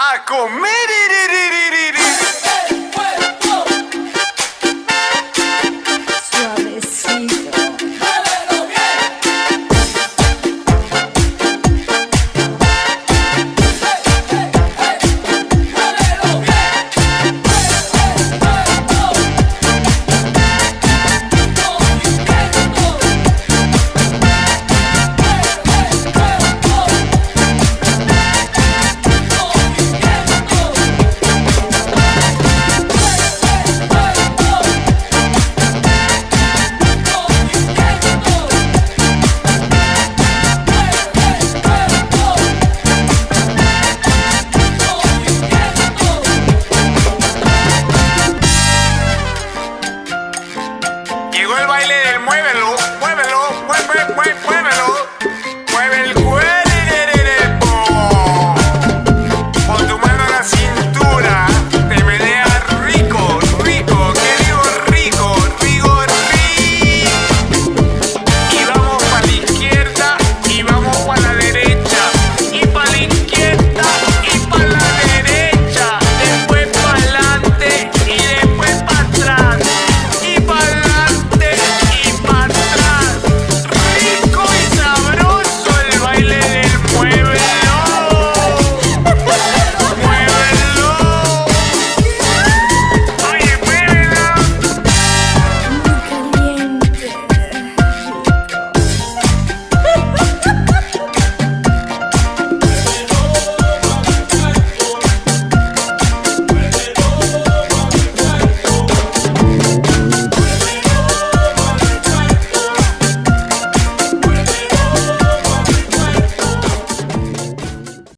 a comer baile del muévelo.